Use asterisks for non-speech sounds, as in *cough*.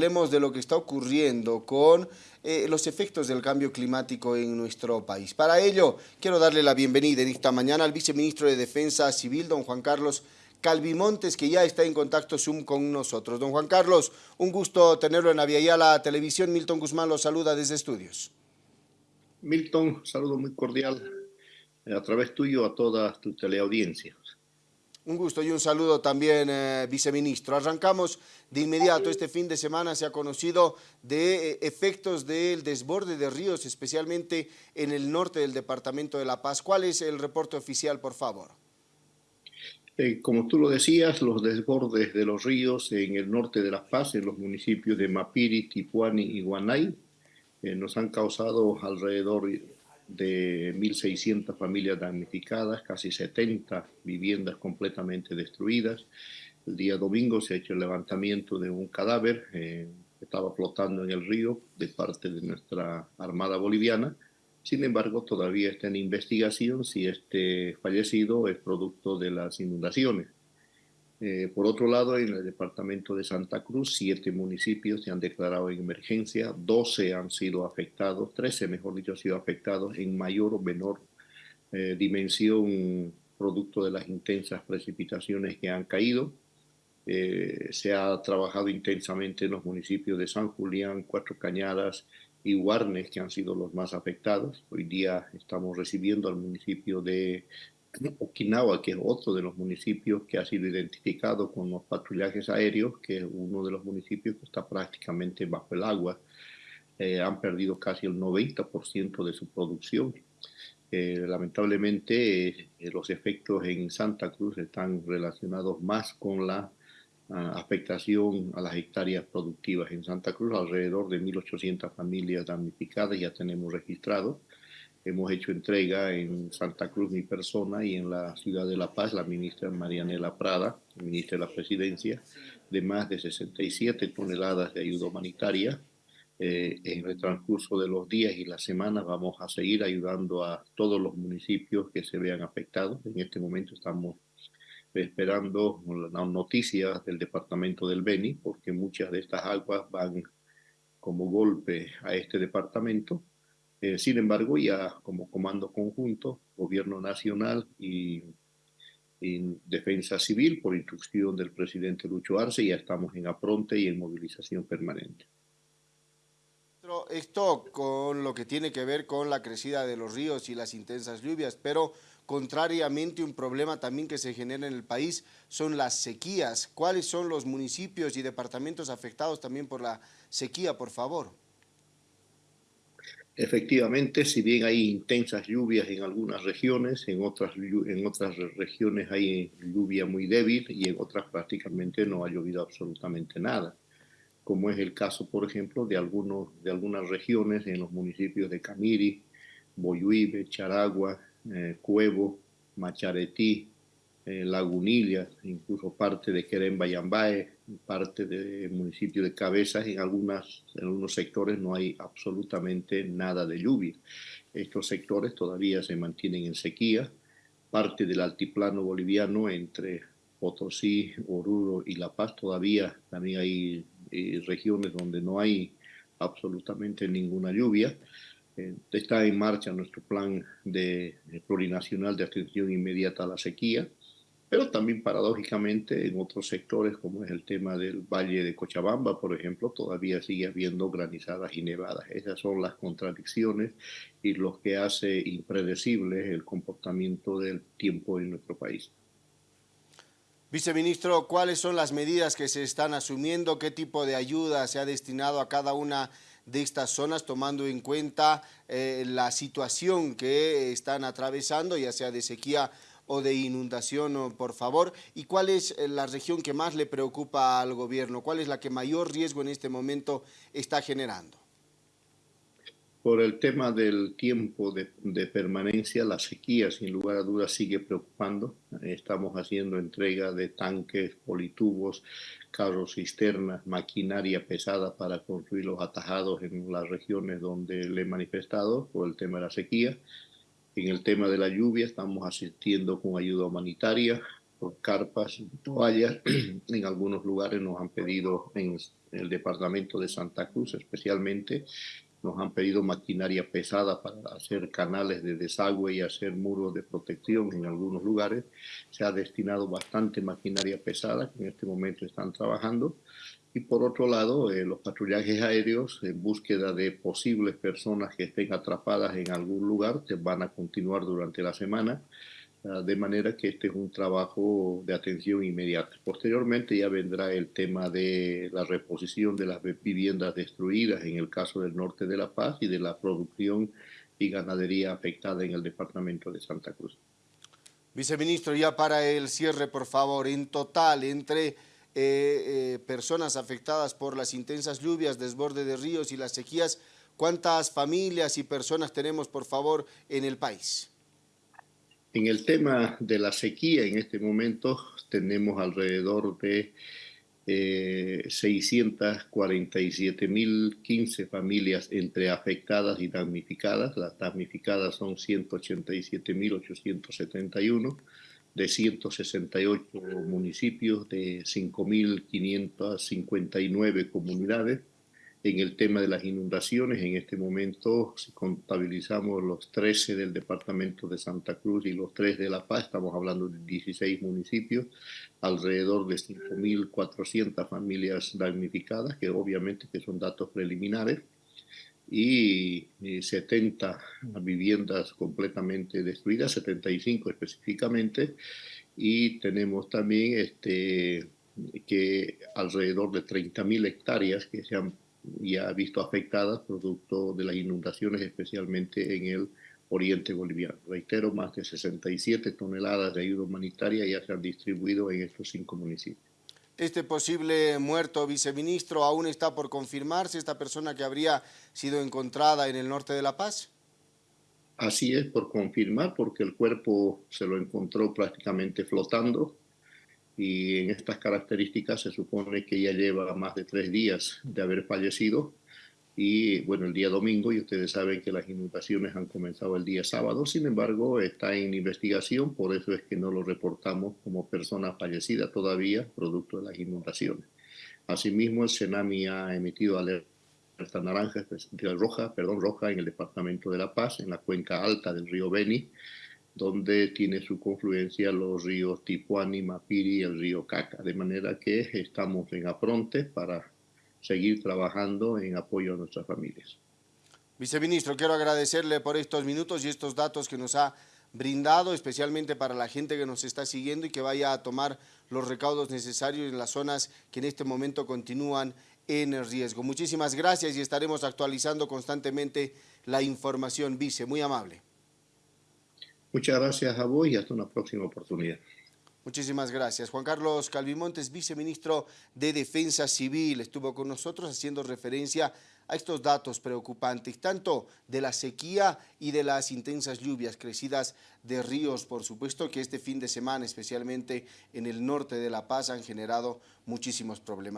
Hablemos de lo que está ocurriendo con eh, los efectos del cambio climático en nuestro país. Para ello, quiero darle la bienvenida en esta mañana al viceministro de Defensa Civil, don Juan Carlos Calvimontes, que ya está en contacto Zoom con nosotros. Don Juan Carlos, un gusto tenerlo en Aviala Televisión. Milton Guzmán lo saluda desde estudios. Milton, saludo muy cordial eh, a través tuyo a toda tu teleaudiencia. Un gusto y un saludo también, eh, viceministro. Arrancamos de inmediato. Este fin de semana se ha conocido de eh, efectos del desborde de ríos, especialmente en el norte del departamento de La Paz. ¿Cuál es el reporte oficial, por favor? Eh, como tú lo decías, los desbordes de los ríos en el norte de La Paz, en los municipios de Mapiri, Tipuani y Guanay, nos han causado alrededor de 1.600 familias damnificadas, casi 70 viviendas completamente destruidas. El día domingo se ha hecho el levantamiento de un cadáver eh, que estaba flotando en el río de parte de nuestra Armada Boliviana. Sin embargo, todavía está en investigación si este fallecido es producto de las inundaciones. Eh, por otro lado, en el departamento de Santa Cruz, siete municipios se han declarado en emergencia, 12 han sido afectados, 13 mejor dicho, han sido afectados en mayor o menor eh, dimensión producto de las intensas precipitaciones que han caído. Eh, se ha trabajado intensamente en los municipios de San Julián, Cuatro Cañadas y Guarnes, que han sido los más afectados. Hoy día estamos recibiendo al municipio de Okinawa, que es otro de los municipios que ha sido identificado con los patrullajes aéreos, que es uno de los municipios que está prácticamente bajo el agua. Eh, han perdido casi el 90% de su producción. Eh, lamentablemente, eh, los efectos en Santa Cruz están relacionados más con la ah, afectación a las hectáreas productivas. En Santa Cruz, alrededor de 1.800 familias damnificadas ya tenemos registrados Hemos hecho entrega en Santa Cruz mi persona y en la ciudad de La Paz la ministra Marianela Prada, ministra de la Presidencia, de más de 67 toneladas de ayuda humanitaria. Eh, en el transcurso de los días y las semanas vamos a seguir ayudando a todos los municipios que se vean afectados. En este momento estamos esperando las noticias del departamento del Beni, porque muchas de estas aguas van como golpe a este departamento eh, sin embargo, ya como comando conjunto, Gobierno Nacional y, Defensa Civil, por instrucción del presidente Lucho Arce, ya estamos en apronte y en movilización permanente. Esto con lo que tiene que ver con la crecida de los ríos y las intensas lluvias, pero contrariamente un problema también que se genera en el país son las sequías. ¿Cuáles son los municipios y departamentos afectados también por la sequía, por favor? Efectivamente, si bien hay intensas lluvias en algunas regiones, en otras, en otras regiones hay lluvia muy débil y en otras prácticamente no ha llovido absolutamente nada, como es el caso, por ejemplo, de, algunos, de algunas regiones en los municipios de Camiri, Boyuibe, Charagua, eh, Cuevo, Macharetí, eh, Lagunilla, incluso parte de Querem Bayambae, parte del municipio de Cabezas, en, algunas, en algunos sectores no hay absolutamente nada de lluvia. Estos sectores todavía se mantienen en sequía. Parte del altiplano boliviano entre Potosí, Oruro y La Paz todavía también hay eh, regiones donde no hay absolutamente ninguna lluvia. Eh, está en marcha nuestro plan de plurinacional de atención inmediata a la sequía pero también paradójicamente en otros sectores como es el tema del Valle de Cochabamba, por ejemplo, todavía sigue habiendo granizadas y nevadas. Esas son las contradicciones y lo que hace impredecible el comportamiento del tiempo en nuestro país. Viceministro, ¿cuáles son las medidas que se están asumiendo? ¿Qué tipo de ayuda se ha destinado a cada una de estas zonas, tomando en cuenta eh, la situación que están atravesando, ya sea de sequía o de inundación, por favor? ¿Y cuál es eh, la región que más le preocupa al gobierno? ¿Cuál es la que mayor riesgo en este momento está generando? Por el tema del tiempo de, permanencia, la sequía sin lugar a dudas sigue preocupando. Estamos haciendo entrega de tanques, politubos, carros cisternas, maquinaria pesada para construir los atajados en las regiones donde le he manifestado por el tema de la sequía. En el tema de la lluvia estamos asistiendo con ayuda humanitaria por carpas, toallas. *clears throat* En algunos lugares nos han pedido, en el departamento de Santa Cruz especialmente, nos han pedido maquinaria pesada para hacer canales de desagüe y hacer muros de protección en algunos lugares. Se ha destinado bastante maquinaria pesada que en este momento están trabajando. Y por otro lado, eh, los patrullajes aéreos en búsqueda de posibles personas que estén atrapadas en algún lugar van a continuar durante la semana. Ah, de manera que este es un trabajo de atención inmediata. Posteriormente ya vendrá el tema de la reposición de las viviendas destruidas en el caso del norte de La Paz y de la producción y ganadería afectada en el departamento de Santa Cruz. Viceministro, ya para el cierre, por favor, en total, entre eh, eh, personas afectadas por las intensas lluvias, desborde de ríos y las sequías, ¿cuántas familias y personas tenemos, por favor, en el país? En el tema de la sequía, en este momento tenemos alrededor de eh, 647.015 familias entre afectadas y damnificadas. Las damnificadas son 187.871 de 168 municipios de 5.559 comunidades en el tema de las inundaciones. En este momento, si contabilizamos los 13 del departamento de Santa Cruz y los 3 de La Paz, estamos hablando de 16 municipios, alrededor de 5.400 familias damnificadas, que obviamente que son datos preliminares, y 70 viviendas completamente destruidas, 75 específicamente, y tenemos también este, que alrededor de 30.000 hectáreas que se han ya visto afectadas producto de las inundaciones, especialmente en el oriente boliviano. Reitero, más de 67 toneladas de ayuda humanitaria ya se han distribuido en estos cinco municipios. Este posible muerto viceministro aún está por confirmarse, esta persona que habría sido encontrada en el norte de La Paz. Así es, por confirmar, porque el cuerpo se lo encontró prácticamente flotando y en estas características se supone que ya lleva más de tres días de haber fallecido y bueno, el día domingo, y ustedes saben que las inundaciones han comenzado el día sábado, sin embargo está en investigación, por eso es que no lo reportamos como persona fallecida todavía, producto de las inundaciones. Asimismo, el Senami ha emitido alerta naranja, roja, perdón, roja en el departamento de La Paz, en la cuenca alta del río Beni, donde tiene su confluencia los ríos Tipuani, Mapiri y el río Caca, de manera que estamos en apronte para seguir trabajando en apoyo a nuestras familias. Viceministro, quiero agradecerle por estos minutos y estos datos que nos ha brindado, especialmente para la gente que nos está siguiendo y que vaya a tomar los recaudos necesarios en las zonas que en este momento continúan en riesgo. Muchísimas gracias y estaremos actualizando constantemente la información, Vice. Muy amable. Muchas gracias a vos y hasta una próxima oportunidad. Muchísimas gracias. Juan Carlos Calvimontes, viceministro de Defensa Civil, estuvo con nosotros haciendo referencia a estos datos preocupantes, tanto de la sequía y de las intensas lluvias crecidas de ríos, por supuesto, que este fin de semana, especialmente en el norte de La Paz, han generado muchísimos problemas.